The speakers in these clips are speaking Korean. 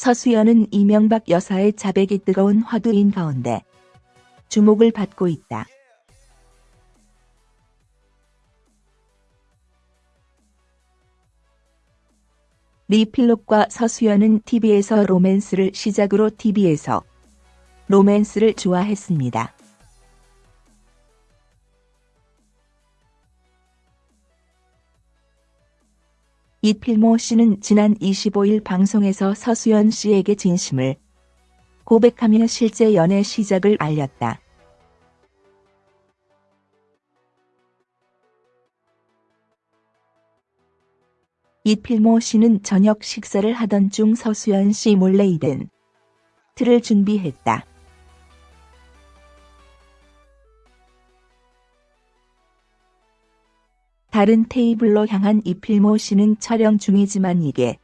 서수연은 이명박 여사의 자백이 뜨거운 화두인 가운데 주목을 받고 있다. 리필록과 서수연은 TV에서 로맨스를 시작으로 TV에서 로맨스를 좋아했습니다. 이필모 씨는 지난 25일 방송에서 서수연 씨에게 진심을 고백하며 실제 연애 시작을 알렸다. 이필모 씨는 저녁 식사를 하던 중 서수연 씨 몰래 이벤트를 준비했다. 다른 테이블로 향한 이필모 씨는 촬영 중이지만 이게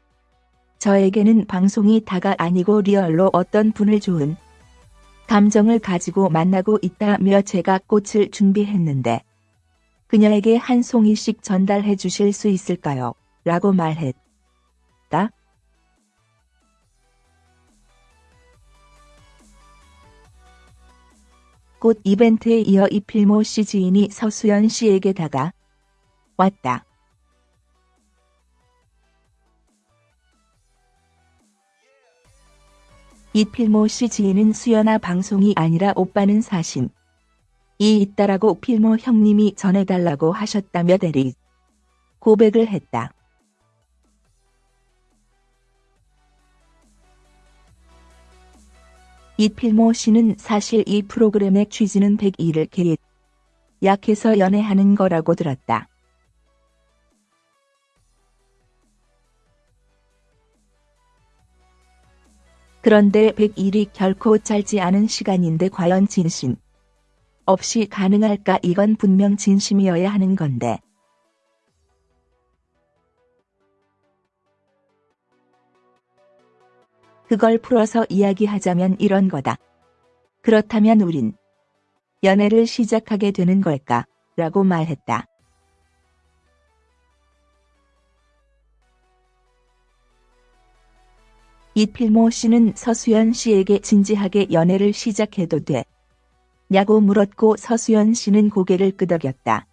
저에게는 방송이 다가 아니고 리얼로 어떤 분을 좋은 감정을 가지고 만나고 있다며 제가 꽃을 준비했는데 그녀에게 한 송이씩 전달해 주실 수 있을까요? 라고 말했다. 꽃 이벤트에 이어 이필모 씨 지인이 서수연 씨에게 다가 왔다. 이필모 씨 지인은 수연아 방송이 아니라 오빠는 사심. 이 있다라고 필모 형님이 전해달라고 하셨다며 대리 고백을 했다. 이필모 씨는 사실 이 프로그램의 취지는 101을 계획 약해서 연애하는 거라고 들었다. 그런데 100일이 결코 짧지 않은 시간인데 과연 진심 없이 가능할까 이건 분명 진심이어야 하는 건데. 그걸 풀어서 이야기하자면 이런 거다. 그렇다면 우린 연애를 시작하게 되는 걸까? 라고 말했다. 이필모 씨는 서수연 씨에게 진지하게 연애를 시작해도 돼. 냐고 물었고 서수연 씨는 고개를 끄덕였다.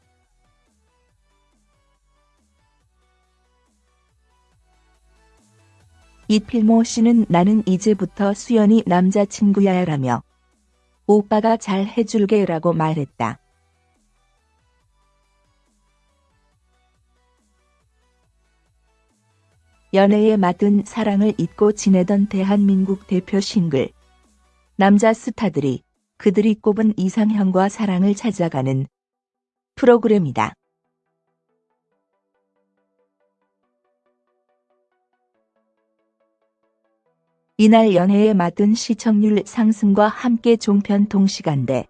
이필모 씨는 나는 이제부터 수연이 남자친구야 라며 오빠가 잘 해줄게 라고 말했다. 연애에 맞은 사랑을 잊고 지내던 대한민국 대표 싱글. 남자 스타들이 그들이 꼽은 이상형과 사랑을 찾아가는 프로그램이다. 이날 연애에 맞은 시청률 상승과 함께 종편 동시간대.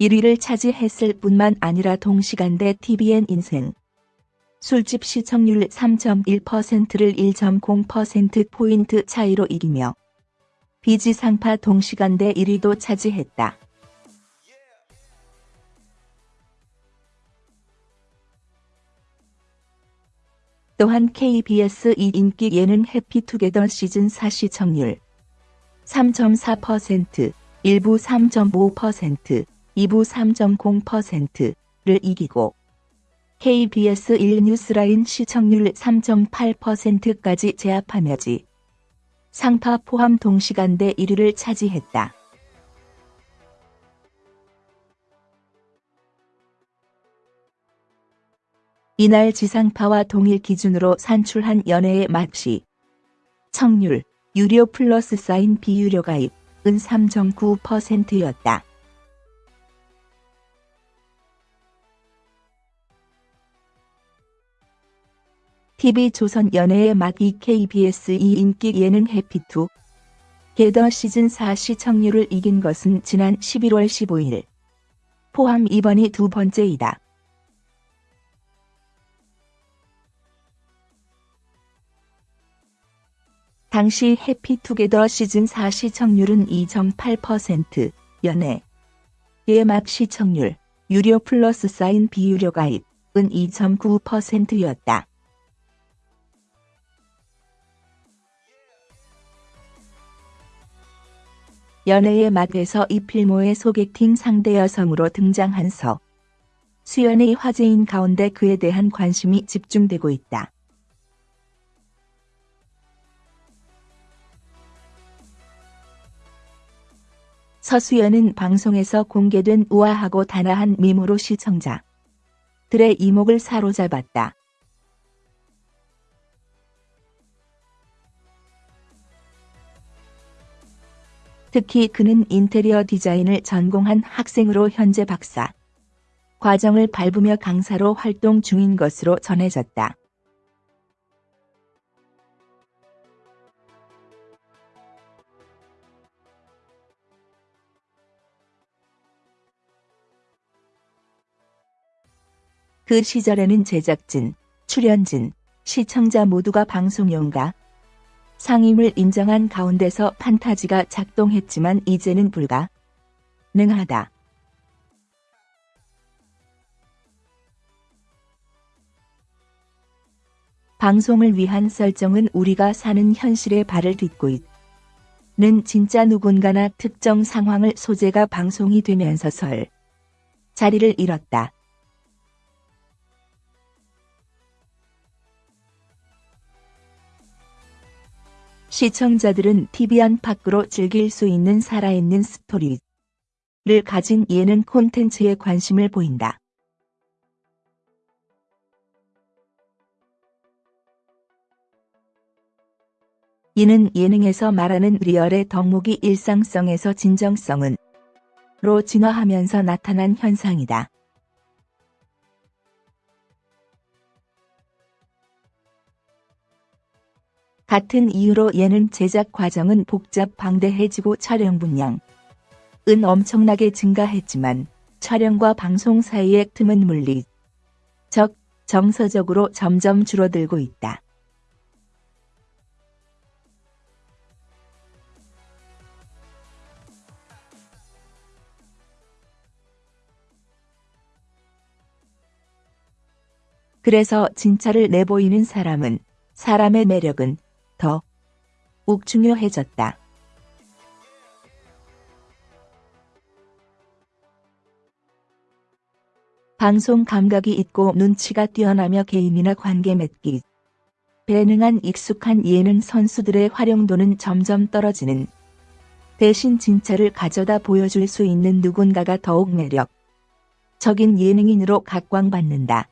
1위를 차지했을 뿐만 아니라 동시간대 TVN 인생 술집 시청률 3.1%를 1.0%포인트 차이로 이기며 비지상파 동시간대 1위도 차지했다. 또한 KBS 2 인기 예능 해피투게더 시즌 4 시청률 3.4%, 1부 3.5%, 2부 3.0%를 이기고 KBS 1 뉴스라인 시청률 3.8%까지 제압하며지 상파 포함 동시간대 1위를 차지했다. 이날 지상파와 동일 기준으로 산출한 연애의 맛이 청률, 유료 플러스 사인 비유료 가입 은 3.9%였다. TV조선 연애의 맛 EKBS 2 인기 예능 해피투 게더 시즌 4 시청률을 이긴 것은 지난 11월 15일 포함 이번이 두 번째이다. 당시 해피투게더 시즌 4 시청률은 2.8%, 연애, 예맛 시청률, 유료 플러스 사인 비유료 가입은 2.9%였다. 연애의 맛에서 이필모의 소개팅 상대 여성으로 등장한 서. 수연의 화제인 가운데 그에 대한 관심이 집중되고 있다. 서수연은 방송에서 공개된 우아하고 단아한 미모로 시청자. 들의 이목을 사로잡았다. 특히 그는 인테리어 디자인을 전공한 학생으로 현재 박사 과정을 밟으며 강사로 활동 중인 것으로 전해졌다. 그 시절에는 제작진, 출연진, 시청자 모두가 방송용가, 상임을 인정한 가운데서 판타지가 작동했지만 이제는 불가 능하다. 방송을 위한 설정은 우리가 사는 현실에 발을 딛고 있는 진짜 누군가나 특정 상황을 소재가 방송이 되면서 설 자리를 잃었다. 시청자들은 TV 안팎으로 즐길 수 있는 살아있는 스토리를 가진 예능 콘텐츠에 관심을 보인다. 이는 예능에서 말하는 리얼의 덕목이 일상성에서 진정성은 로 진화하면서 나타난 현상이다. 같은 이유로 예능 제작 과정은 복잡 방대해지고 촬영 분량 은 엄청나게 증가했지만 촬영과 방송 사이의 틈은 물리 적 정서적으로 점점 줄어들고 있다. 그래서 진짜를 내보이는 사람은 사람의 매력은 더욱 중요해졌다. 방송 감각이 있고 눈치가 뛰어나며 개인이나 관계 맺기 배능한 익숙한 예능 선수들의 활용도는 점점 떨어지는 대신 진짜를 가져다 보여줄 수 있는 누군가가 더욱 매력 적인 예능인으로 각광받는다.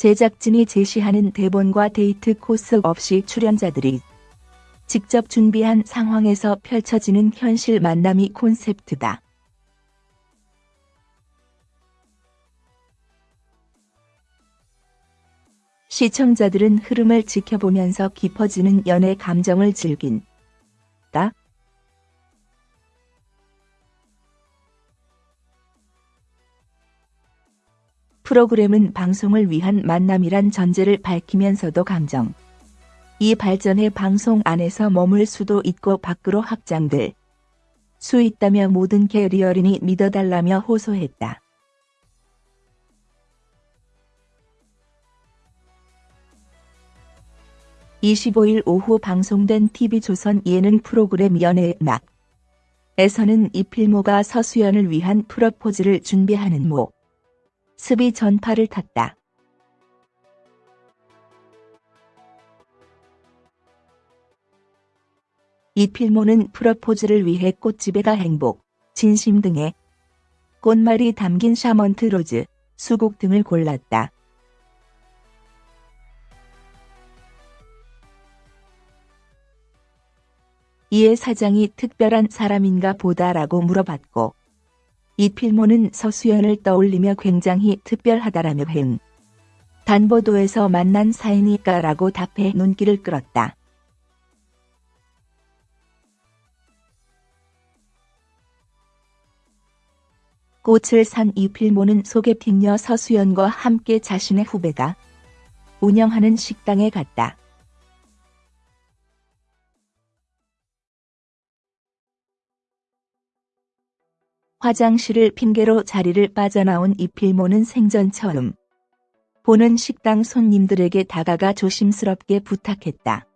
제작진이 제시하는 대본과 데이트 코스 없이 출연자들이 직접 준비한 상황에서 펼쳐지는 현실 만남이 콘셉트다. 시청자들은 흐름을 지켜보면서 깊어지는 연애 감정을 즐긴다. 프로그램은 방송을 위한 만남이란 전제를 밝히면서도 감정. 이 발전의 방송 안에서 머물 수도 있고 밖으로 확장될 수 있다며 모든 캐리어린이 믿어달라며 호소했다. (25일) 오후 방송된 TV조선 예능 프로그램 연애의 막 에서는 이필모가 서수연을 위한 프러포즈를 준비하는 모 습이 전파를 탔다. 이 필모는 프러포즈를 위해 꽃집에 가 행복, 진심 등의 꽃말이 담긴 샤먼트 rose, 수국 등을 골랐다. 이에 사장이 특별한 사람인가 보다라고 물어봤고 이 필모는 서수연을 떠올리며 굉장히 특별하다라며 횡단보도에서 만난 사이니까라고 답해 눈길을 끌었다. 꽃을 산 이필모는 소개팅녀 서수연과 함께 자신의 후배가 운영하는 식당에 갔다. 화장실을 핑계로 자리를 빠져나온 이필모는 생전 처음 보는 식당 손님들에게 다가가 조심스럽게 부탁했다.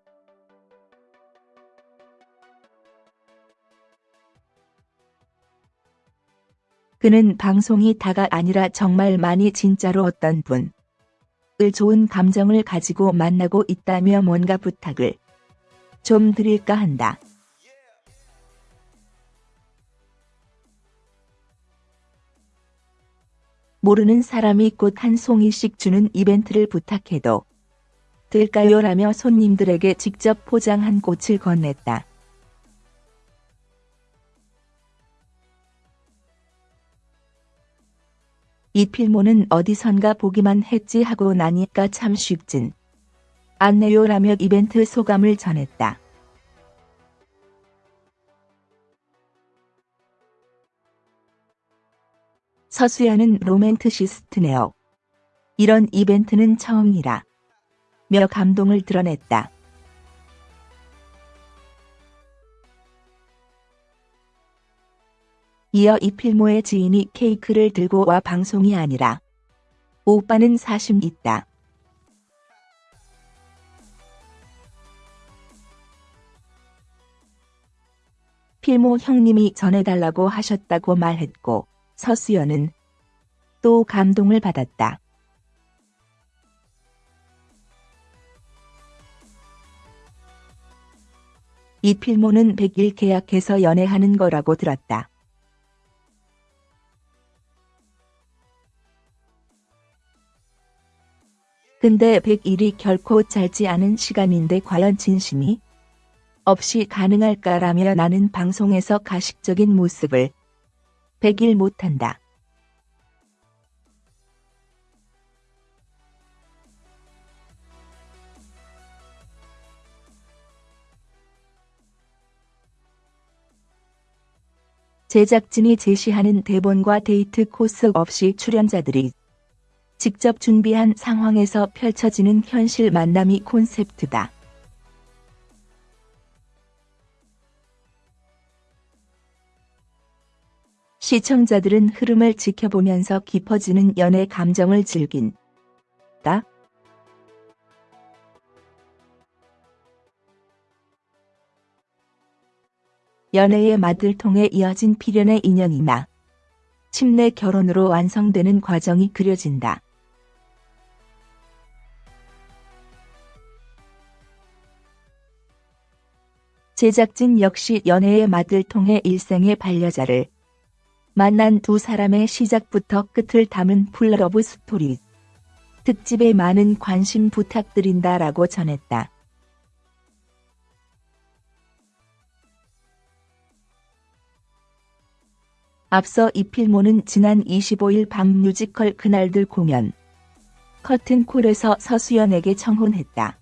그는 방송이 다가 아니라 정말 많이 진짜로 어떤 분. 을 좋은 감정을 가지고 만나고 있다며 뭔가 부탁을 좀 드릴까 한다. 모르는 사람이 꽃 한 송이씩 주는 이벤트를 부탁해도 될까요? 라며 손님들에게 직접 포장한 꽃을 건넸다. 이 필모는 어디선가 보기만 했지 하고 나니까 참 쉽진 않네요 라며 이벤트 소감을 전했다. 서수연은 로맨트시스트네요. 이런 이벤트는 처음이라. 며 감동을 드러냈다. 이어 이필모의 지인이 케이크를 들고 와 방송이 아니라 오빠는 사심 있다. 필모 형님이 전해달라고 하셨다고 말했고 서수연은 또 감동을 받았다. 이 필모는 100일 계약해서 연애하는 거라고 들었다. 근데 100일이 결코 짧지 않은 시간인데 과연 진심이 없이 가능할까라며 나는 방송에서 가식적인 모습을 100일 못한다. 제작진이 제시하는 대본과 데이트 코스 없이 출연자들이 직접 준비한 상황에서 펼쳐지는 현실 만남이 콘셉트다. 시청자들은 흐름을 지켜보면서 깊어지는 연애 감정을 즐긴 다. 연애의 맛을 통해 이어진 필연의 인연이 마침내 결혼으로 완성되는 과정이 그려진다. 제작진 역시 연애의 맛을 통해 일생의 반려자를 만난 두 사람의 시작부터 끝을 담은 full love story. 특집에 많은 관심 부탁드린다 라고 전했다. 앞서 이 필모는 지난 25일 밤 뮤지컬 그날들 공연 커튼콜에서 서수연에게 청혼했다.